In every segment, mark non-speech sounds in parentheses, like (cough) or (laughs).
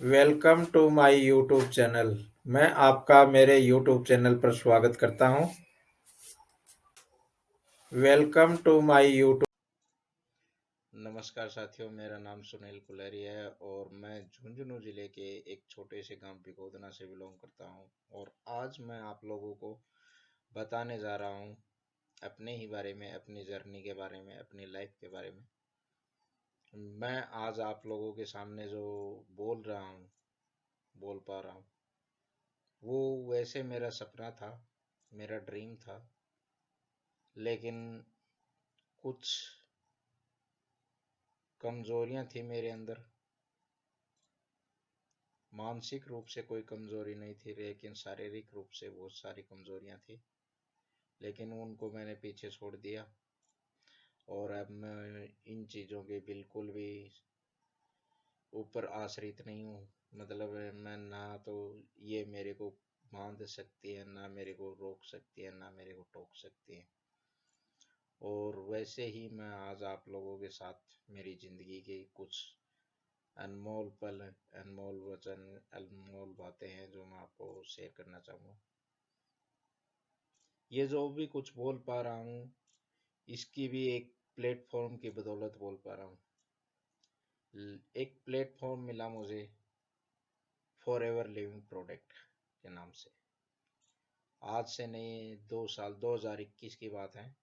Welcome to my YouTube channel. मैं आपका, मेरे यूट्यूब चैनल पर स्वागत करता हूँ। Welcome to my YouTube. नमस्कार साथियों, मेरा नाम सुनील कुलहरी है और मैं झुंझुनू ज़िले के एक छोटे से गाँव पिकोदना से बिलोंग करता हूँ और आज मैं आप लोगों को बताने जा रहा हूँ अपने ही बारे में, अपनी जर्नी के बारे में, अपनी लाइफ के बारे में। मैं आज आप लोगों के सामने जो बोल रहा हूँ, बोल पा रहा हूँ, वो वैसे मेरा सपना था, मेरा ड्रीम था, लेकिन कुछ कमज़ोरियाँ थी मेरे अंदर। मानसिक रूप से कोई कमज़ोरी नहीं थी, लेकिन शारीरिक रूप से बहुत सारी कमज़ोरियाँ थी, लेकिन उनको मैंने पीछे छोड़ दिया। और अब मैं इन चीज़ों के बिल्कुल भी ऊपर आश्रित नहीं हूँ। मतलब मैं ना तो ये मेरे को बाँध सकती है, ना मेरे को रोक सकती है, ना मेरे को टोक सकती है। और वैसे ही मैं आज आप लोगों के साथ मेरी ज़िंदगी के कुछ अनमोल पल, अनमोल वचन, अनमोल बातें हैं जो मैं आपको शेयर करना चाहूँगा। ये जो भी कुछ बोल पा रहा हूँ इसकी भी एक प्लेटफॉर्म की बदौलत बोल पा रहा हूँ। एक प्लेटफॉर्म मिला मुझे फॉर एवर लिविंग प्रोडक्ट के नाम से। आज से नहीं, दो साल 2021 की बात है।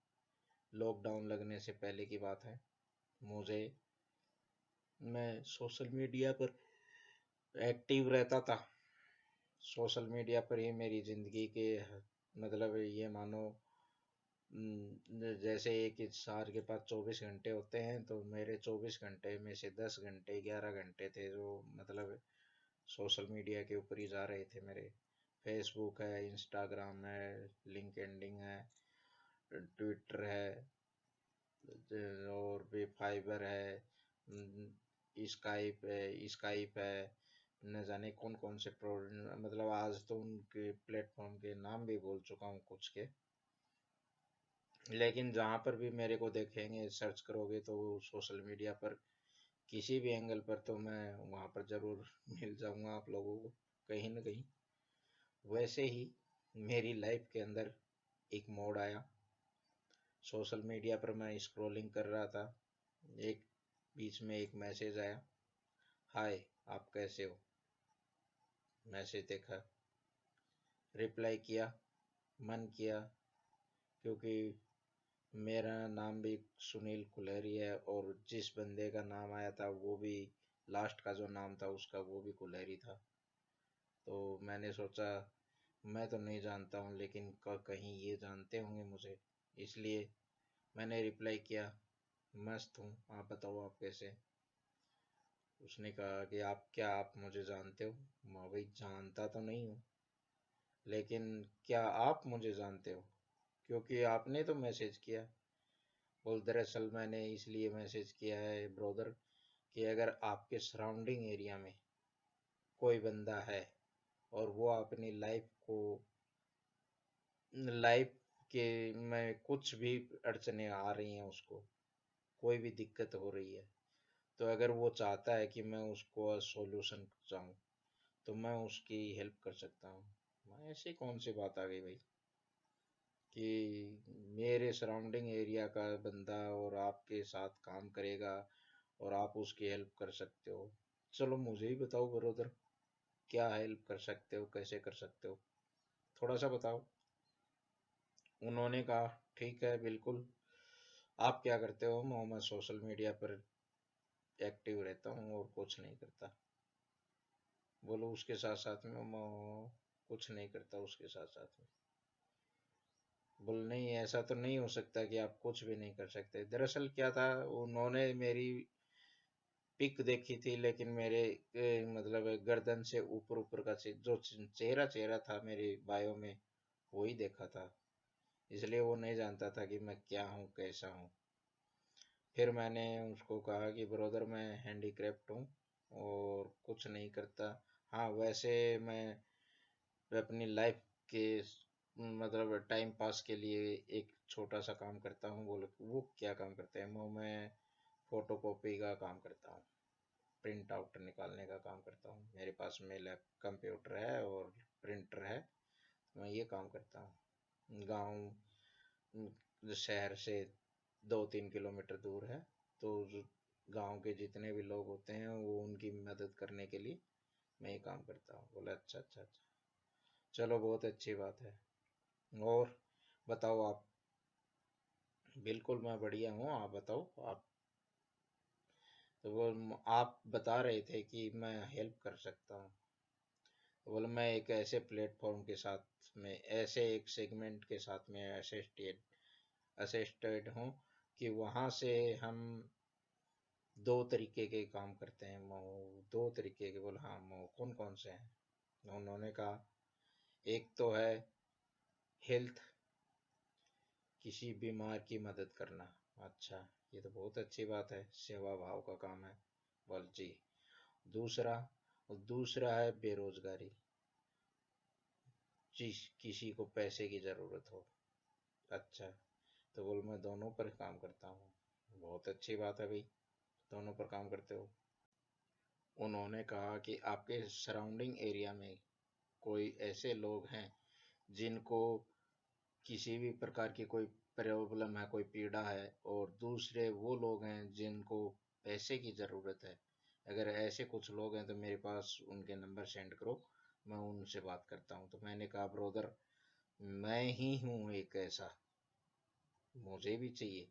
लॉकडाउन लगने से पहले की बात है। मुझे, मैं सोशल मीडिया पर एक्टिव रहता था। सोशल मीडिया पर ही मेरी ज़िंदगी के मतलब ये मानो जैसे एक इंसान के पास चौबीस घंटे होते हैं तो मेरे चौबीस घंटे में से दस घंटे, ग्यारह घंटे थे जो मतलब सोशल मीडिया के ऊपर ही जा रहे थे मेरे। फेसबुक है, इंस्टाग्राम है लिंक एंडिंग है, ट्विटर है, और भी फाइबर है स्काइप है स्काइप है, न जाने कौन कौन से मतलब आज तो उनके प्लेटफॉर्म के नाम भी बोल चुका हूँ कुछ के। लेकिन जहाँ पर भी मेरे को देखेंगे सर्च करोगे तो सोशल मीडिया पर, किसी भी एंगल पर तो मैं वहाँ पर ज़रूर (laughs) मिल जाऊँगा आप लोगों को, कहीं ना कहीं। वैसे ही मेरी लाइफ के अंदर एक मोड़ आया। सोशल मीडिया पर मैं स्क्रॉलिंग कर रहा था। एक बीच में एक मैसेज आया। हाय आप कैसे हो? मैसेज देखा। रिप्लाई किया। मन किया। क्योंकि मेरा नाम भी सुनील कुलहरी है और जिस बंदे का नाम आया था, वो भी लास्ट का जो नाम था, उसका वो भी कुलहरी था। तो मैंने सोचा, मैं तो नहीं जानता हूँ, लेकिन कहीं ये जानते होंगे मुझे। इसलिए मैंने रिप्लाई किया, मस्त हूँ, आप बताओ आप कैसे उसने कहा कि, आप, क्या आप मुझे जानते हो? मैं, भाई, जानता तो नहीं हूँ, लेकिन क्या आप मुझे जानते हो? क्योंकि आपने तो मैसेज किया। बोल दरअसल मैंने इसलिए मैसेज किया है ब्रदर, कि अगर आपके सराउंडिंग एरिया में कोई बंदा है और वो अपनी लाइफ को, लाइफ के में कुछ भी अड़चने आ रही हैं उसको, कोई भी दिक्कत हो रही है तो अगर वो चाहता है कि मैं उसको सॉल्यूशन चाहूँ तो मैं उसकी हेल्प कर सकता हूँ। ऐसी कौन सी बात आ गई भाई? कि मेरे सराउंडिंग एरिया का बंदा और आपके साथ काम करेगा और आप उसकी हेल्प कर सकते हो। चलो मुझे ही बताओ ब्रदर क्या हेल्प कर सकते हो, कैसे कर सकते हो? थोड़ा सा बताओ। उन्होंने कहा, ठीक है, बिल्कुल। आप क्या करते हो? मैं सोशल मीडिया पर एक्टिव रहता हूँ और कुछ नहीं करता। बोलो उसके साथ साथ में, मैं कुछ नहीं करता उसके साथ साथ में। बोल नहीं ऐसा तो नहीं हो सकता कि आप कुछ भी नहीं कर सकते। दरअसल क्या था, उन्होंने मेरी पिक देखी थी, लेकिन मेरे मतलब गर्दन से ऊपर ऊपर का जो चेहरा चेहरा था मेरे बायो में, वो ही देखा था। इसलिए वो नहीं जानता था कि मैं क्या हूँ, कैसा हूँ। फिर मैंने उसको कहा कि, ब्रदर, मैं हैंडीक्राफ्ट हूँ और कुछ नहीं करता। हाँ वैसे मैं अपनी लाइफ के मतलब टाइम पास के लिए एक छोटा सा काम करता हूँ बोले वो क्या काम करते हैं? वो मैं फ़ोटो कॉपी का काम करता हूँ प्रिंट आउट निकालने का काम करता हूँ। मेरे पास में लैप कंप्यूटर है और प्रिंटर है मैं ये काम करता हूँ। गाँव शहर से दो तीन किलोमीटर दूर है तो गाँव के जितने भी लोग होते हैं, वो उनकी मदद करने के लिए मैं ये काम करता हूँ। बोले अच्छा अच्छा अच्छा। चलो, बहुत अच्छी बात है। और बताओ आप। बिल्कुल मैं बढ़िया हूँ, आप बताओ, आप तो वो आप बता रहे थे कि मैं हेल्प कर सकता हूँ। तो बोले, मैं एक ऐसे प्लेटफॉर्म के साथ में, ऐसे एक सेगमेंट के साथ में असिस्टेड असिस्टेड हूँ कि वहाँ से हम दो तरीके के काम करते हैं। दो तरीके के बोले हाँ कौन कौन से हैं? उन्होंने कहा, एक तो है हेल्थ किसी बीमार की मदद करना। अच्छा ये तो बहुत अच्छी बात है। सेवा भाव का काम है। बोल जी। दूसरा दूसरा है बेरोजगारी। जिस, किसी को पैसे की ज़रूरत हो। अच्छा तो बोल, मैं दोनों पर काम करता हूँ। बहुत अच्छी बात है भाई। दोनों पर काम करते हो। उन्होंने कहा कि आपके सराउंडिंग एरिया में कोई ऐसे लोग हैं जिनको किसी भी प्रकार की कोई प्रॉब्लम है, कोई पीड़ा है और दूसरे वो लोग हैं जिनको पैसे की ज़रूरत है। अगर ऐसे कुछ लोग हैं तो मेरे पास उनके नंबर सेंड करो, मैं उनसे बात करता हूँ। तो मैंने कहा, ब्रोदर, मैं ही हूँ एक ऐसा। मुझे भी चाहिए।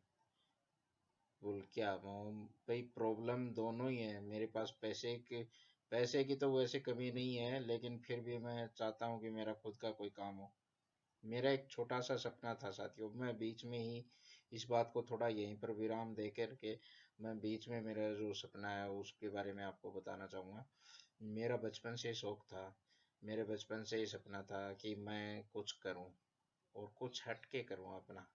बोल, क्या भाई प्रॉब्लम दोनों ही है। मेरे पास पैसे के, पैसे की तो वैसे कमी नहीं है, लेकिन फिर भी मैं चाहता हूँ कि मेरा खुद का कोई काम हो। मेरा एक छोटा सा सपना था साथियों। मैं बीच में ही इस बात को थोड़ा यहीं पर विराम दे करके मैं बीच में मेरा जो सपना है उसके बारे में आपको बताना चाहूँगा। मेरा बचपन से शौक था। मेरे बचपन से ही सपना था कि मैं कुछ करूँ और कुछ हट के करूँ अपना।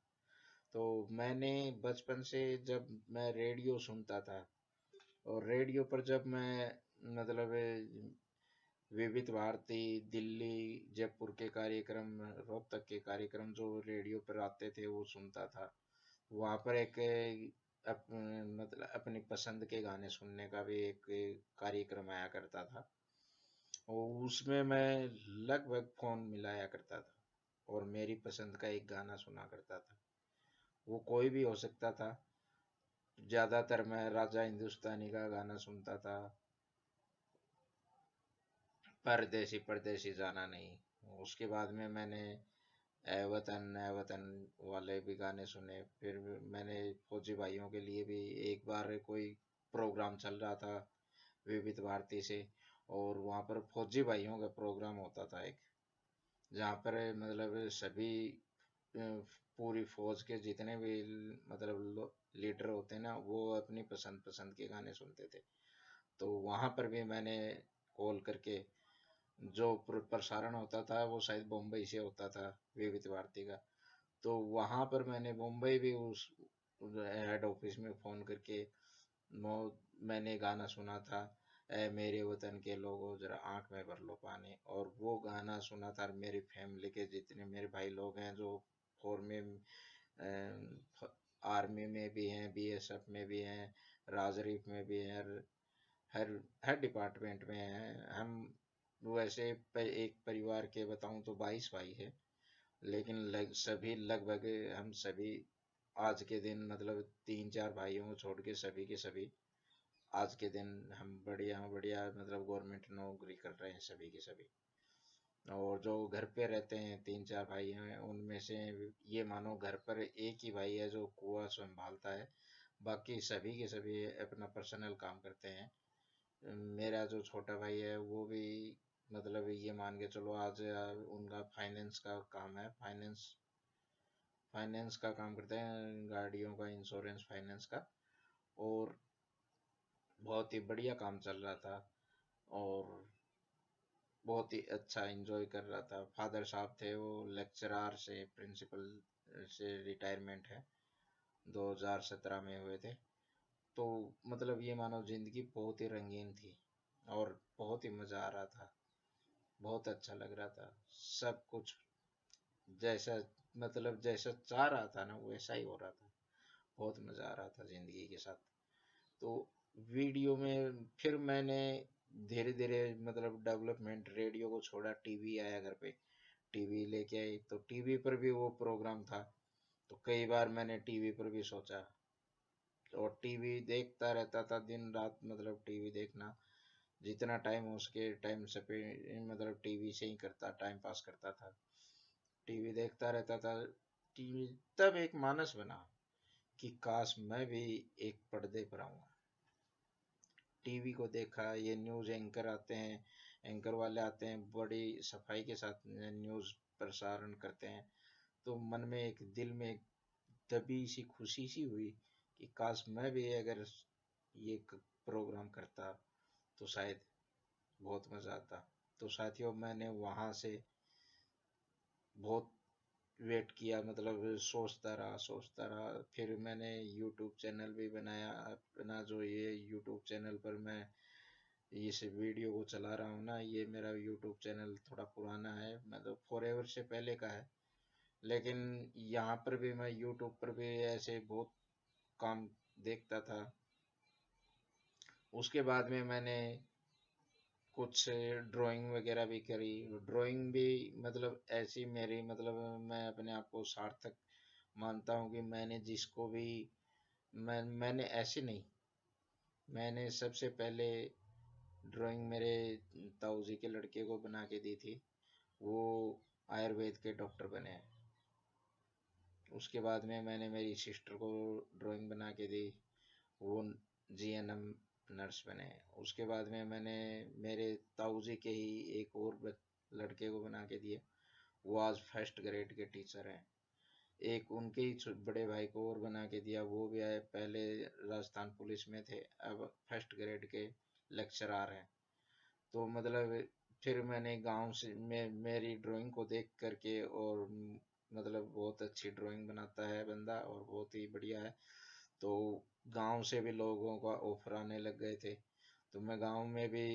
तो मैंने बचपन से जब मैं रेडियो सुनता था और रेडियो पर जब मैं मतलब विविध भारती दिल्ली जयपुर के कार्यक्रम रोहतक के कार्यक्रम जो रेडियो पर आते थे वो सुनता था। वहाँ पर एक अप, मतलब अपनी पसंद के गाने सुनने का भी एक कार्यक्रम आया करता था। और उसमें मैं लगभग फ़ोन मिलाया करता था और मेरी पसंद का एक गाना सुना करता था। वो कोई भी हो सकता था। ज़्यादातर मैं राजा हिंदुस्तानी का गाना सुनता था। परदेसी परदेसी जाना नहीं। उसके बाद में मैंने ए वतन ए वतन वाले भी गाने सुने। फिर मैंने फौजी भाइयों के लिए भी एक बार कोई प्रोग्राम चल रहा था विविध भारती से, और वहाँ पर फौजी भाइयों का प्रोग्राम होता था एक, जहाँ पर मतलब सभी पूरी फौज के जितने भी मतलब लीडर होते ना, वो अपनी पसंद पसंद के गाने सुनते थे। तो वहाँ पर भी मैंने कॉल करके जो प्रसारण होता था, वो शायद बम्बई से होता था, विविध भारती का। तो वहाँ पर मैंने मुंबई भी उस हेड ऑफ़िस में फ़ोन करके मैंने गाना सुना था ए मेरे वतन के लोगों, जरा आँख में भर लो पानी। और वो गाना सुना था मेरी फैमिली के जितने मेरे भाई लोग हैं, जो फोर में आर्मी में भी हैं बीएसएफ में भी हैं राजरीफ में भी हैं, हर हर डिपार्टमेंट में हैं। हम वैसे एक परिवार के बताऊँ तो बाईस भाई है, लेकिन लग, सभी लगभग हम सभी आज के दिन मतलब तीन चार भाइयों को छोड़ के सभी के सभी आज के दिन हम बढ़िया बढ़िया मतलब गवर्नमेंट नौकरी कर रहे हैं सभी के सभी। और जो घर पे रहते हैं, तीन चार भाई हैं, उनमें से ये मानो घर पर एक ही भाई है जो कुआ संभालता है, बाकी सभी के सभी अपना पर्सनल काम करते हैं। मेरा जो छोटा भाई है, वो भी मतलब ये मान के चलो आज उनका फाइनेंस का काम है। फाइनेंस फाइनेंस का काम करते हैं, गाड़ियों का इंश्योरेंस फाइनेंस का। और बहुत ही बढ़िया काम चल रहा था और बहुत ही अच्छा एंजॉय कर रहा था। फादर साहब थे वो लेक्चरार से प्रिंसिपल से रिटायरमेंट है। 2017 में हुए थे। तो मतलब ये मानो ज़िंदगी बहुत ही रंगीन थी और बहुत ही मज़ा आ रहा था। बहुत अच्छा लग रहा था। सब कुछ जैसा मतलब जैसा चाह रहा था ना, वैसा ही हो रहा था। बहुत मज़ा आ रहा था ज़िंदगी के साथ। तो वीडियो में फिर मैंने धीरे धीरे मतलब डेवलपमेंट, रेडियो को छोड़ा, टीवी आया घर पे। टीवी लेके आई। तो टीवी पर भी वो प्रोग्राम था। तो कई बार मैंने टीवी पर भी सोचा और टीवी देखता रहता था दिन रात मतलब टीवी देखना। जितना टाइम हो उसके टाइम से मतलब टीवी से ही करता टाइम पास करता था। टीवी देखता रहता था। टीवी तब एक मानस बना कि काश मैं भी एक पर्दे पर आऊँगा टीवी को देखा, ये न्यूज़ एंकर आते हैं एंकर वाले आते हैं, बड़ी सफ़ाई के साथ न्यूज़ प्रसारण करते हैं। तो मन में एक, दिल में दबी सी, खुशी सी हुई कि काश मैं भी अगर ये प्रोग्राम करता तो शायद बहुत मज़ा आता। तो साथियों, मैंने वहाँ से बहुत वेट किया मतलब सोचता रहा सोचता रहा। फिर मैंने यूट्यूब चैनल भी बनाया, अपना जो ये यूट्यूब चैनल पर मैं इस वीडियो को चला रहा हूँ ना, ये मेरा यूट्यूब चैनल थोड़ा पुराना है मतलब फॉर एवर से पहले का है। लेकिन यहाँ पर भी मैं यूट्यूब पर भी ऐसे बहुत काम देखता था। उसके बाद में मैंने कुछ ड्राइंग वगैरह भी करी। ड्राइंग भी मतलब ऐसी मेरी मतलब मैं अपने आप को सार्थक मानता हूँ कि मैंने जिसको भी मैं, मैंने ऐसे नहीं। मैंने सबसे पहले ड्राइंग मेरे ताऊ जी के लड़के को बना के दी थी। वो आयुर्वेद के डॉक्टर बने। हैं उसके बाद में मैंने मेरी सिस्टर को ड्राइंग बना के दी, वो जी एन एम नर्स बने। उसके बाद में मैंने मेरे ताऊ जी के ही एक और लड़के को बना के दिए वो आज फ़र्स्ट ग्रेड के टीचर हैं। एक उनके ही बड़े भाई को और बना के दिया। वो भी आए, पहले राजस्थान पुलिस में थे, अब फ़र्स्ट ग्रेड के लेक्चरार हैं। तो मतलब फिर मैंने गाँव से, मैं, मेरी ड्राइंग को देख करके और मतलब बहुत अच्छी ड्राइंग बनाता है बंदा और बहुत ही बढ़िया है। तो गाँव से भी लोगों का ऑफ़र आने लग गए थे। तो मैं गाँव में भी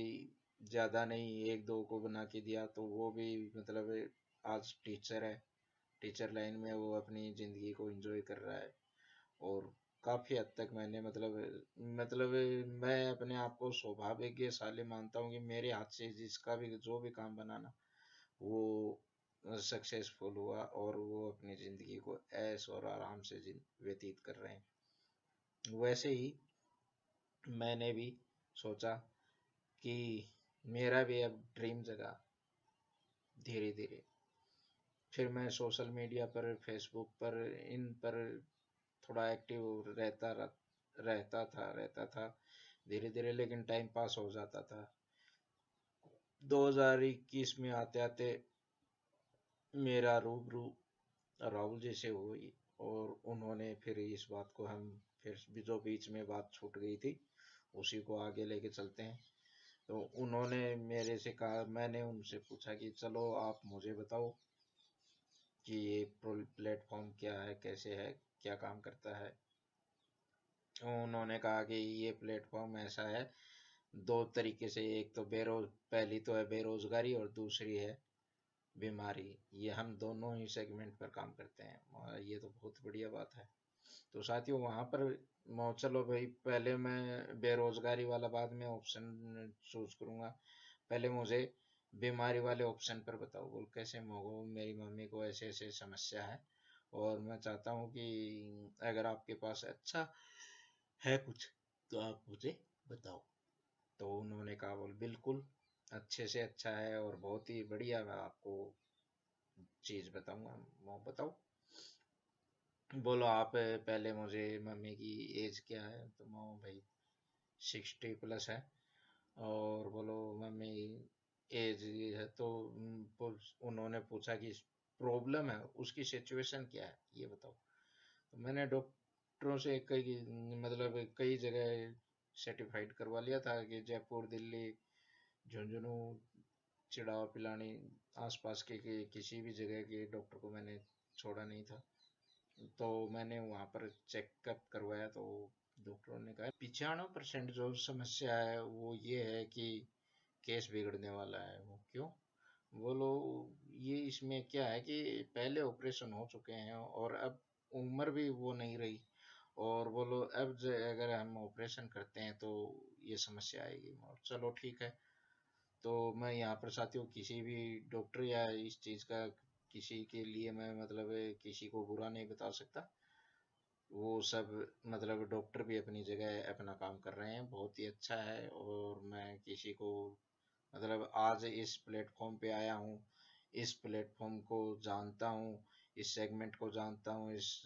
ज़्यादा नहीं, एक दो को बना के दिया तो वो भी मतलब आज टीचर है। टीचर लाइन में वो अपनी ज़िंदगी को एंजॉय कर रहा है। और काफ़ी हद तक मैंने मतलब मतलब मैं अपने आप को सौभाग्यशाली मानता हूँ कि मेरे हाथ से जिसका भी, जो भी काम बनाना, वो सक्सेसफुल हुआ और वो अपनी ज़िंदगी को ऐश और आराम से व्यतीत कर रहे हैं। वैसे ही मैंने भी सोचा कि मेरा भी अब ड्रीम जगा धीरे धीरे फिर मैं सोशल मीडिया पर फेसबुक पर, इन पर थोड़ा एक्टिव रहता रहता था रहता था धीरे धीरे लेकिन टाइम पास हो जाता था। 2021 में आते आते मेरा रूबरू राहुल जी से हुई और उन्होंने फिर इस बात को हम फिर जो बीच में बात छूट गई थी, उसी को आगे लेके चलते हैं। तो उन्होंने मेरे से कहा, मैंने उनसे पूछा कि, चलो आप मुझे बताओ कि ये प्लेटफॉर्म क्या है, कैसे है, क्या काम करता है? उन्होंने कहा कि, ये प्लेटफॉर्म ऐसा है, दो तरीके से, एक तो बेरोज पहली तो है बेरोजगारी और दूसरी है बीमारी, ये हम दोनों ही सेगमेंट पर काम करते हैं। ये तो बहुत बढ़िया बात है। तो साथियों, वहाँ पर चलो भाई, पहले मैं बेरोजगारी वाला बाद में ऑप्शन चूज़ करूँगा। पहले मुझे बीमारी वाले ऑप्शन पर बताओ। बोल, कैसे मोगो, मेरी मम्मी को ऐसे ऐसे समस्या है? और मैं चाहता हूँ कि अगर आपके पास अच्छा है कुछ तो आप मुझे बताओ। तो उन्होंने कहा, बोल, बिल्कुल। अच्छे से अच्छा है और बहुत ही बढ़िया मैं आपको चीज़ बताऊँगा। वो बताओ। बोलो, आप पहले मुझे मम्मी की एज क्या है? तो मैं, भाई सिक्सटी प्लस है। और बोलो, मम्मी एज है तो उन्होंने पूछा कि प्रॉब्लम है, उसकी सिचुएशन क्या है? ये बताओ। तो मैंने डॉक्टरों से कई मतलब कई जगह सर्टिफाइड करवा लिया था कि जयपुर, दिल्ली झुंझुनू चिड़ावा पिलानी आसपास के, के किसी भी जगह के डॉक्टर को मैंने छोड़ा नहीं था। तो मैंने वहाँ पर चेकअप करवाया तो डॉक्टरों ने कहा पिचानवे परसेंट जो समस्या है वो ये है कि केस बिगड़ने वाला है। वो क्यों? बोलो ये इसमें क्या है कि पहले ऑपरेशन हो चुके हैं और अब उम्र भी वो नहीं रही। और बोलो अब अगर हम ऑपरेशन करते हैं तो ये समस्या आएगी। और चलो ठीक है तो मैं यहाँ पर साथियों, किसी भी डॉक्टर या इस चीज़ का किसी के लिए मैं मतलब किसी को बुरा नहीं बता सकता। वो सब मतलब डॉक्टर भी अपनी जगह अपना काम कर रहे हैं। बहुत ही अच्छा है और मैं किसी को मतलब आज इस प्लेटफॉर्म पे आया हूँ। इस प्लेटफॉर्म को जानता हूँ, इस सेगमेंट को जानता हूँ, इस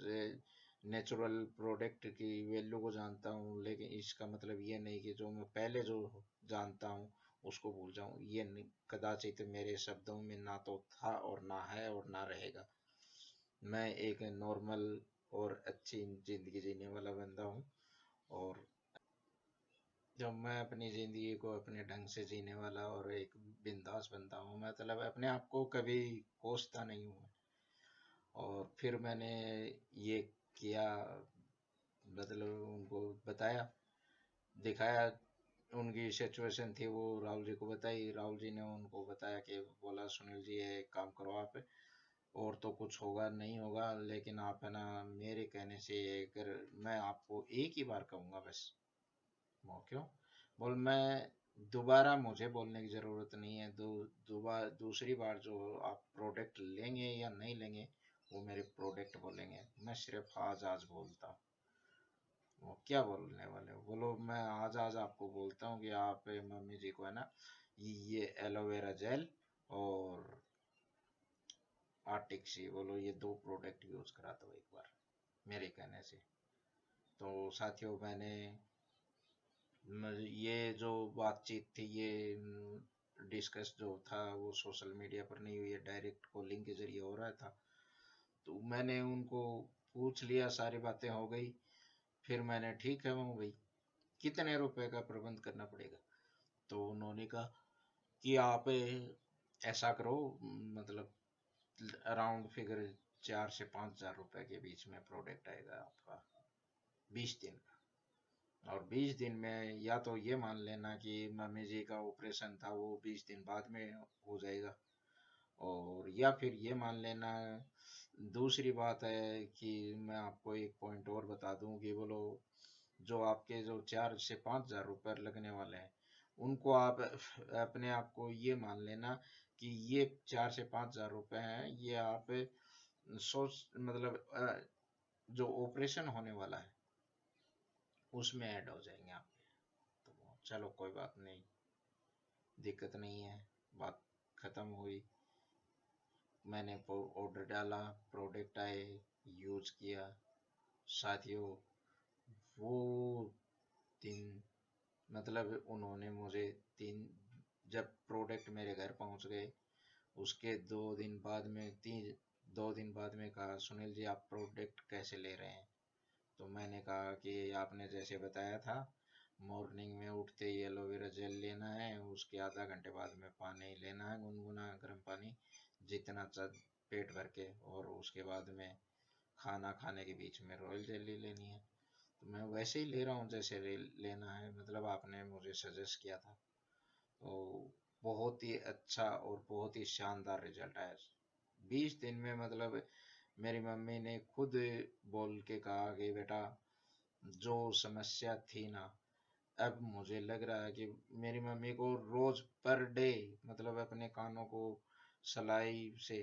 नेचुरल प्रोडक्ट की वैल्यू को जानता हूँ। लेकिन इसका मतलब ये नहीं कि जो मैं पहले जो जानता हूँ उसको भूल जाऊँ। ये कदाचित मेरे शब्दों में ना तो था और ना है और ना रहेगा। मैं एक नॉर्मल और अच्छी ज़िंदगी जीने वाला बंदा हूँ और जब मैं अपनी ज़िंदगी को अपने ढंग से जीने वाला और एक बिंदास बंदा हूँ मतलब अपने आप को कभी कोसता नहीं हूँ। और फिर मैंने ये किया मतलब उनको बताया, दिखाया उनकी सिचुएशन थी, वो राहुल जी को बताई। राहुल जी ने उनको बताया कि, बोला, सुनील जी, ये एक काम करो आप, और तो कुछ होगा, नहीं होगा, लेकिन आप है ना, मेरे कहने से अगर मैं आपको एक ही बार कहूँगा, बस। वो क्यों? बोल, मैं दोबारा मुझे बोलने की ज़रूरत नहीं है। दो दोबारा दूसरी बार जो आप प्रोडक्ट लेंगे या नहीं लेंगे, वो मेरे प्रोडक्ट बोलेंगे। मैं सिर्फ़ आज आज बोलता हूँ। क्या बोलने वाले हो? बोलो, मैं आज आज आपको बोलता हूँ कि आप मम्मी जी को है ना, ये aloe vera gel Arctic Sea बोलो, ये दो प्रोडक्ट यूज़ करा दो एक बार, मेरे कहने से। तो साथियों, मैंने ये जो बातचीत थी, ये डिस्कस जो था, वो सोशल मीडिया पर नहीं हुई है डायरेक्ट कॉलिंग के ज़रिए हो रहा था। तो मैंने उनको पूछ लिया, सारी बातें हो गई। फिर मैंने, ठीक है मैं भाई, कितने रुपए का प्रबंध करना पड़ेगा? तो उन्होंने कहा कि, आप ऐसा करो मतलब अराउंड फिगर चार से पाँच हज़ार रुपए के बीच में प्रोडक्ट आएगा आपका, बीस दिन का। और बीस दिन में या तो ये मान लेना कि मम्मी जी का ऑपरेशन था, वो बीस दिन बाद में हो जाएगा। और या फिर ये मान लेना दूसरी बात है कि मैं आपको एक पॉइंट और बता दूँ कि बोलो जो आपके जो चार से पाँच हज़ार रुपये लगने वाले हैं, उनको आप अपने आप को ये मान लेना कि ये चार से पाँच हज़ार रुपये हैं, ये आप सोच मतलब जो ऑपरेशन होने वाला है, उसमें ऐड हो जाएँगे आपके तो चलो कोई बात नहीं, दिक्कत नहीं है, बात ख़त्म हुई। मैंने ऑर्डर डाला प्रोडक्ट आए यूज़ किया। साथियों, वो दिन मतलब उन्होंने मुझे तीन, जब प्रोडक्ट मेरे घर पहुँच गए, उसके दो दिन बाद में, तीन, दो दिन बाद में कहा, सुनील जी, आप प्रोडक्ट कैसे ले रहे हैं? तो मैंने कहा कि, आपने जैसे बताया था मॉर्निंग में उठते ही एलोवेरा जेल लेना है, उसके आधा घंटे बाद में पानी लेना है, गुनगुना गर्म पानी जितना चल पेट भर के और उसके बाद में खाना खाने के बीच में रॉयल जेली लेनी है। तो मैं वैसे ही ले रहा हूँ जैसे लेना है मतलब आपने मुझे सजेस्ट किया था। तो बहुत ही अच्छा और बहुत ही शानदार रिज़ल्ट आया। बीस दिन में मतलब मेरी मम्मी ने खुद बोल के कहा कि बेटा, जो समस्या थी ना, अब मुझे लग रहा है कि मेरी मम्मी को रोज पर डे मतलब अपने कानों को सलाई से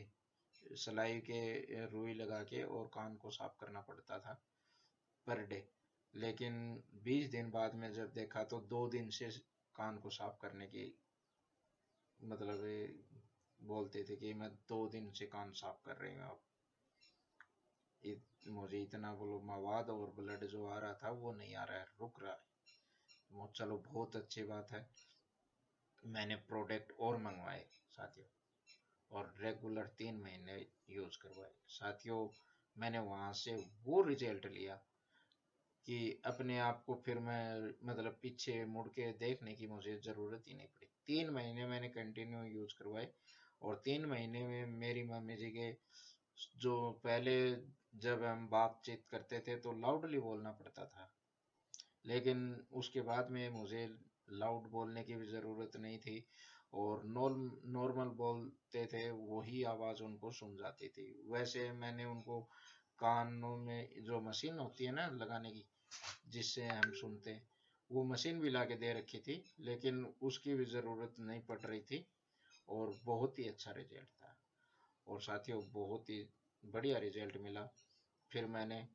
सलाई के रुई लगा के और कान को साफ़ करना पड़ता था पर डे। लेकिन 20 दिन बाद में जब देखा तो दो दिन से कान को साफ़ करने की मतलब बोलते थे कि मैं दो दिन से कान साफ़ कर रही हूँ। अब इत, मुझे इतना बोलो मवाद और ब्लड जो आ रहा था वो नहीं आ रहा है रुक रहा है। चलो बहुत अच्छी बात है। मैंने प्रोडक्ट और मंगवाए साथियों। और रेगुलर तीन महीने यूज़ करवाए। साथियों, मैंने वहाँ से वो रिज़ल्ट लिया कि अपने आप को फिर मैं मतलब पीछे मुड़ के देखने की मुझे ज़रूरत ही नहीं पड़ी। तीन महीने मैंने कंटिन्यू यूज़ करवाए और तीन महीने में मेरी मम्मी जी के जो पहले जब हम बातचीत करते थे तो लाउडली बोलना पड़ता था। लेकिन उसके बाद में मुझे लाउड बोलने की भी ज़रूरत नहीं थी और नॉर्मल बोलते थे, वही आवाज़ उनको सुन जाती थी। वैसे मैंने उनको कानों में जो मशीन होती है ना लगाने की, जिससे हम सुनते, वो मशीन भी ला के दे रखी थी, लेकिन उसकी भी ज़रूरत नहीं पड़ रही थी और बहुत ही अच्छा रिज़ल्ट था। और साथियों, बहुत ही बढ़िया रिज़ल्ट मिला। फिर मैंने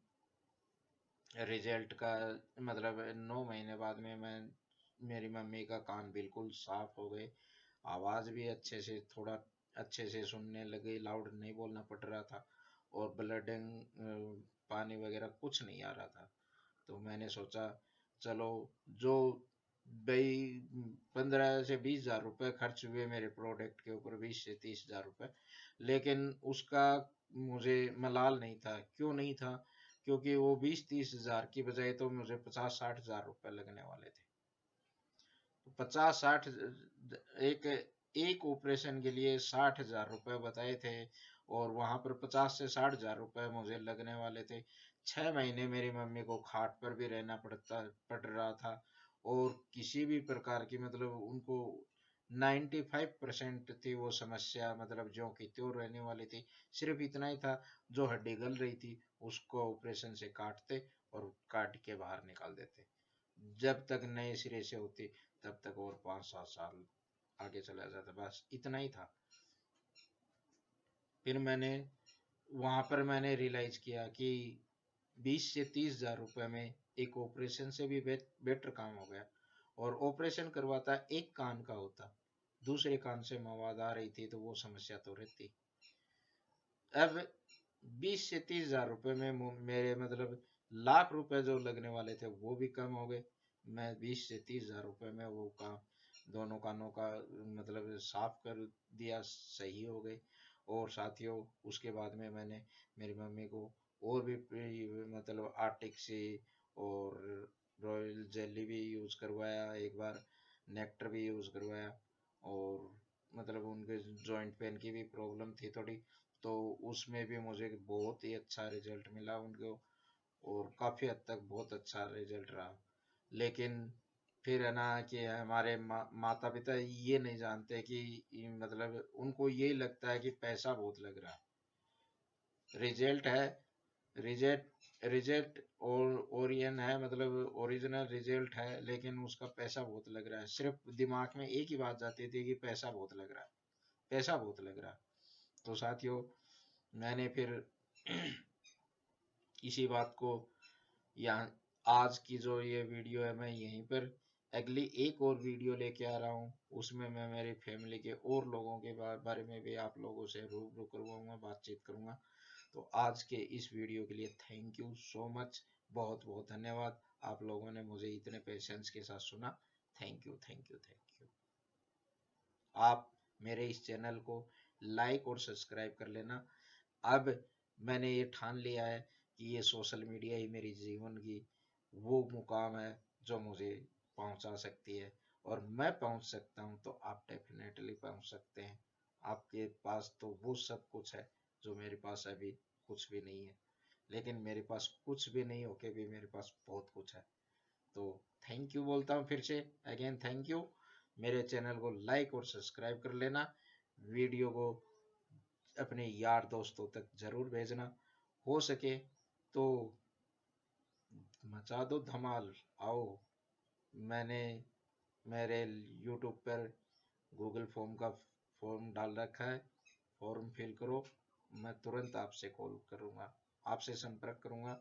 रिज़ल्ट का मतलब नौ महीने बाद में मैं मेरी मम्मी का कान बिल्कुल साफ़ हो गए। आवाज़ भी अच्छे से, थोड़ा अच्छे से सुनने लगे लाउड नहीं बोलना पड़ रहा था और ब्लडिंग पानी वगैरह कुछ नहीं आ रहा था। तो मैंने सोचा, चलो, जो भाई, पंद्रह से बीस हज़ार रुपये खर्च हुए मेरे प्रोडक्ट के ऊपर, बीस से तीस हज़ार रुपये लेकिन उसका मुझे मलाल नहीं था। क्यों नहीं था? क्योंकि वो बीस तीस हज़ार की बजाय तो मुझे पचास साठ हज़ार रुपये लगने वाले थे। पचास साठ एक एक ऑपरेशन के लिए साठ हज़ार रुपये बताए थे और वहाँ पर पचास से साठ हज़ार रुपये मुझे लगने वाले थे। छह महीने मेरी मम्मी को खाट पर भी रहना पड़ता, पड़ रहा था और किसी भी प्रकार की मतलब उनको 95 परसेंट थी वो समस्या मतलब जो की त्यों रहने वाली थी। सिर्फ़ इतना ही था, जो हड्डी गल रही थी उसको ऑपरेशन से काटते और काट के बाहर निकाल देते। जब तक नए सिरे से होती तब तक और पाँच सात साल आगे चला जाता बस इतना ही था। फिर मैंने, वहाँ पर मैंने रियलाइज़ किया कि बीस से तीस हज़ार रुपये में एक ऑपरेशन से भी बेटर काम हो गया। और ऑपरेशन करवाता एक कान का होता। दूसरे कान से मवाद आ रही थी तो वो समस्या तो रहती। अब बीस से तीस हज़ार रुपये में मेरे मतलब लाख रुपए जो लगने वाले थे वो भी कम हो गए। मैं बीस से तीस हज़ार रुपये में वो काम दोनों कानों का मतलब साफ़ कर दिया, सही हो गए और साथियों, उसके बाद में मैंने मेरी मम्मी को और भी मतलब आर्टिक से और रॉयल जेली भी यूज़ करवाया, एक बार नेक्टर भी यूज़ करवाया। और मतलब उनके जॉइंट पेन की भी प्रॉब्लम थी थोड़ी तो उसमें भी मुझे बहुत ही अच्छा रिज़ल्ट मिला उनको। और काफ़ी हद तक बहुत अच्छा रिज़ल्ट रहा। लेकिन फिर है ना कि हमारे मा, माता पिता ये नहीं जानते कि मतलब उनको यही लगता है कि पैसा बहुत लग रहा है। रिज़ल्ट है रिजेक्ट रिजेक्ट और ओरियन है मतलब ओरिजिनल रिज़ल्ट है लेकिन उसका पैसा बहुत लग रहा है। सिर्फ़ दिमाग में एक ही बात जाती थी कि पैसा बहुत लग रहा है पैसा बहुत लग रहा है। तो साथियों मैंने फिर (clears throat) इसी बात को यहाँ आज की जो ये वीडियो है, मैं यहीं पर अगली एक और वीडियो लेके आ रहा हूँ। उसमें मैं मेरी फैमिली के और लोगों के बारे में भी आप लोगों से रूबरू करवाऊँगा, बातचीत करूँगा। तो आज के इस वीडियो के लिए थैंक यू सो मच बहुत बहुत धन्यवाद। आप लोगों ने मुझे इतने पेशेंस के साथ सुना। Thank you thank you thank you आप मेरे इस चैनल को लाइक और सब्सक्राइब कर लेना। अब मैंने ये ठान लिया है कि ये सोशल मीडिया ही मेरी जीवन की वो मुकाम है जो मुझे पहुँचा सकती है। और मैं पहुँच सकता हूँ तो आप डेफिनेटली पहुँच सकते हैं। आपके पास तो वो सब कुछ है जो मेरे पास अभी कुछ भी नहीं है। लेकिन मेरे पास कुछ भी नहीं होके भी मेरे पास बहुत कुछ है। तो थैंक यू बोलता हूँ फिर से। अगेन थैंक यू मेरे चैनल को लाइक और सब्सक्राइब कर लेना। वीडियो को अपने यार दोस्तों तक ज़रूर भेजना। हो सके तो मचा दो धमाल। आओ, मैंने, मेरे यूट्यूब पर गूगल फॉर्म का फॉर्म डाल रखा है। फॉर्म फिल करो। मैं तुरंत आपसे कॉल करूँगा, आपसे संपर्क करूँगा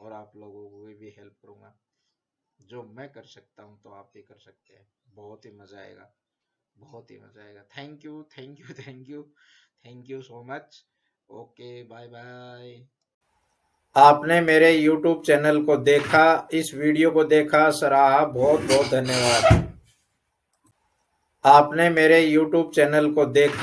और आप लोगों को भी हेल्प करूँगा। जो मैं कर सकता हूँ तो आप भी कर सकते हैं। बहुत ही मज़ा आएगा। बहुत ही मज़ा आएगा। Thank you thank you thank you thank you so much okay bye bye आपने मेरे यूट्यूब चैनल को देखा, इस वीडियो को देखा सराहा बहुत बहुत धन्यवाद। आपने मेरे यूट्यूब चैनल को देखा।